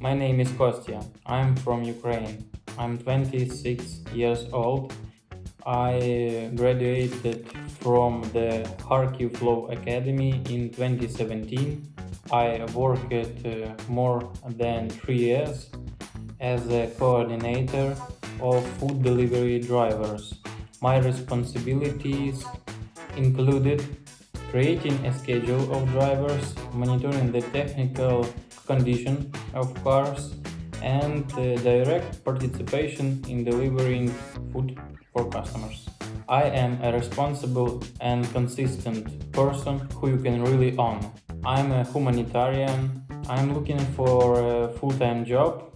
my name is Kostya. I'm from Ukraine. I'm 26 years old. I graduated from the Kharkiv Flow Academy in 2017. I worked uh, more than three years as a coordinator of food delivery drivers. My responsibilities included creating a schedule of drivers, monitoring the technical condition of cars, and uh, direct participation in delivering food for customers. I am a responsible and consistent person who you can really own. I'm a humanitarian. I'm looking for a full-time job